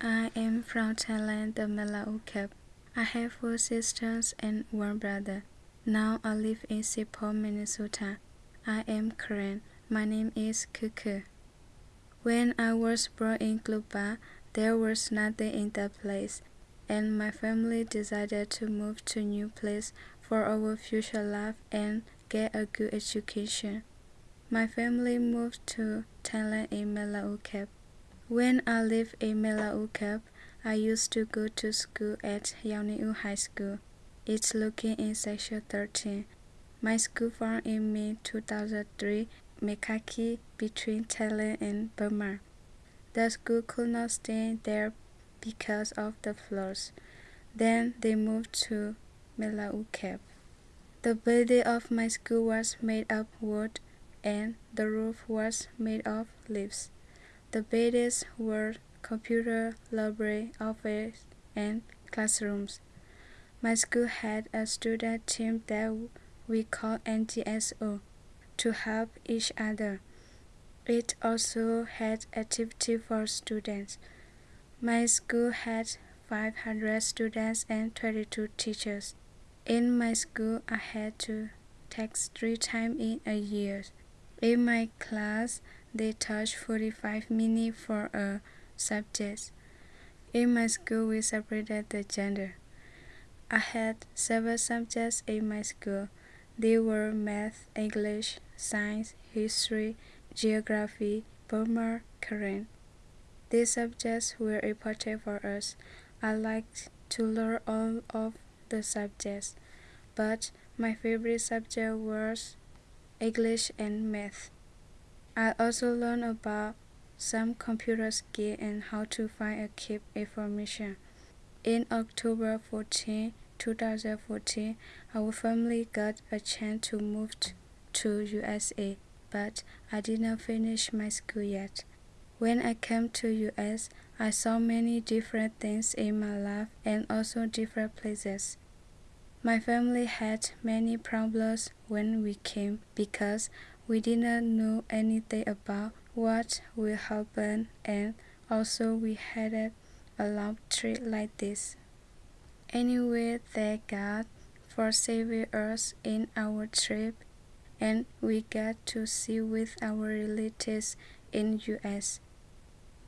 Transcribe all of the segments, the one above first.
I am from Thailand, the Malaukep. I have four sisters and one brother. Now I live in St. Paul, Minnesota. I am Karen. My name is Kuku. When I was born in Cluba, there was nothing in that place, and my family decided to move to new place for our future life and get a good education. My family moved to Thailand in Malaukep. When I lived in Malaukep, I used to go to school at Yauniu High School. It's located in Section 13. My school found in May 2003 Mekaki between Thailand and Burma. The school could not stay there because of the floods. Then they moved to Malaukep. The building of my school was made of wood and the roof was made of leaves. The buildings were computer library, office, and classrooms. My school had a student team that we called NGSO to help each other. It also had activity for students. My school had 500 students and 22 teachers. In my school, I had to text three times in a year. In my class, they taught 45 minutes for a subject. In my school, we separated the gender. I had seven subjects in my school. They were math, English, science, history, geography, Burma, Karen. These subjects were important for us. I liked to learn all of the subjects, but my favorite subject was English and math. I also learned about some computer skill and how to find and keep information. In October 14, 2014, our family got a chance to move to USA, but I did not finish my school yet. When I came to US, I saw many different things in my life and also different places. My family had many problems when we came because we didn't know anything about what will happen and also we had a long trip like this. Anyway, thank God for saving us in our trip and we got to see with our relatives in US.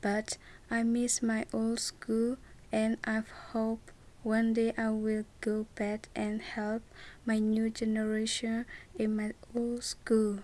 But I miss my old school and I hope one day I will go back and help my new generation in my old school.